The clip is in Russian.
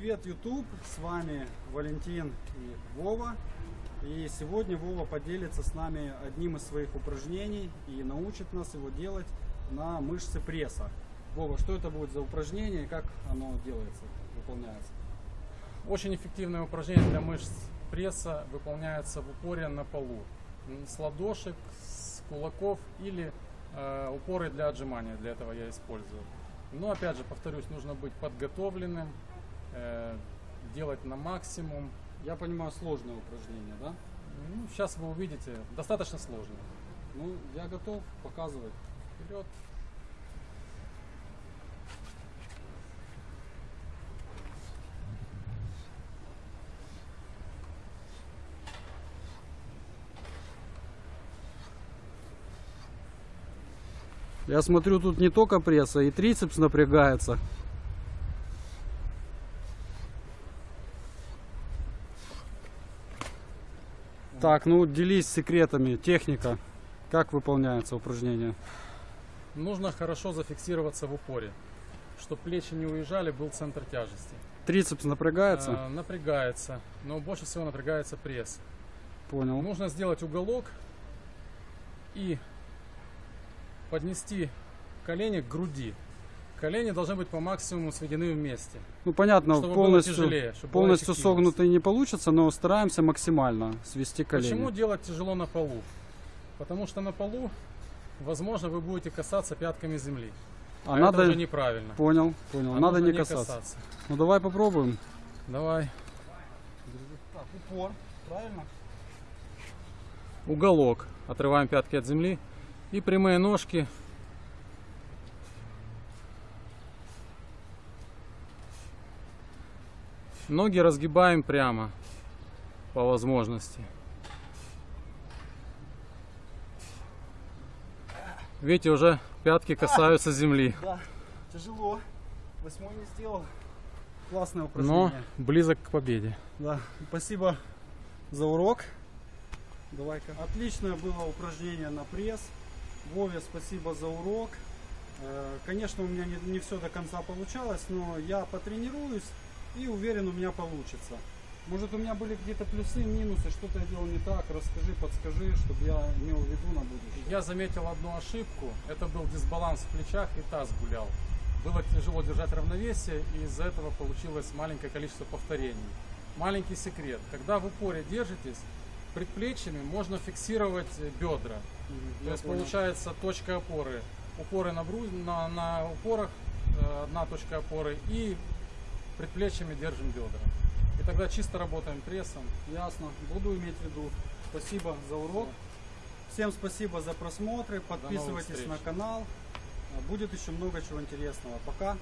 Привет, YouTube! С вами Валентин и Вова. И сегодня Вова поделится с нами одним из своих упражнений и научит нас его делать на мышцы пресса. Вова, что это будет за упражнение и как оно делается, выполняется? Очень эффективное упражнение для мышц пресса выполняется в упоре на полу. С ладошек, с кулаков или э, упоры для отжимания. Для этого я использую. Но опять же, повторюсь, нужно быть подготовленным, делать на максимум. Я понимаю, сложное упражнение, да? Ну, сейчас вы увидите, достаточно сложно. Ну, я готов показывать. Вперед. Я смотрю, тут не только пресса, и трицепс напрягается. Так, ну делись секретами. Техника. Как выполняется упражнение? Нужно хорошо зафиксироваться в упоре, чтобы плечи не уезжали, был центр тяжести. Трицепс напрягается? Э, напрягается, но больше всего напрягается пресс. Понял. Нужно сделать уголок и поднести колени к груди. Колени должны быть по максимуму сведены вместе. Ну понятно, чтобы было полностью, тяжелее, чтобы полностью согнутый не получится, но стараемся максимально свести колени. Почему делать тяжело на полу? Потому что на полу, возможно, вы будете касаться пятками земли. А, А, надо... это уже неправильно. Понял, понял. А надо не касаться. касаться. Ну давай попробуем. Давай. Так, упор, правильно? Уголок. Отрываем пятки от земли. И прямые ножки. Ноги разгибаем прямо по возможности. Видите, уже пятки касаются земли. Да, тяжело. Восьмой не сделал. Классное Но упражнение. близок к победе. Да, спасибо за урок. Давай-ка. Отличное было упражнение на пресс. Вове спасибо за урок. Э, Конечно, у меня не, все до конца получалось, но я потренируюсь и уверен, у меня получится. Может, у меня были какие-то плюсы, минусы, что-то я делал не так. Расскажи, подскажи, чтобы я имел в виду на будущее. Я заметил одну ошибку. Это был дисбаланс в плечах и таз гулял. Было тяжело держать равновесие, и из-за этого получилось маленькое количество повторений. Маленький секрет. Когда в упоре держитесь, предплечьями можно фиксировать бедра. Мгм, То есть понял. получается точка опоры. Упоры на, бру... на, на упорах, э, одна точка опоры, и предплечьями держим бедра. И тогда чисто работаем прессом. Ясно, буду иметь в виду. Спасибо за урок. Всем спасибо за просмотры. Подписывайтесь на канал. Будет еще много чего интересного. Пока.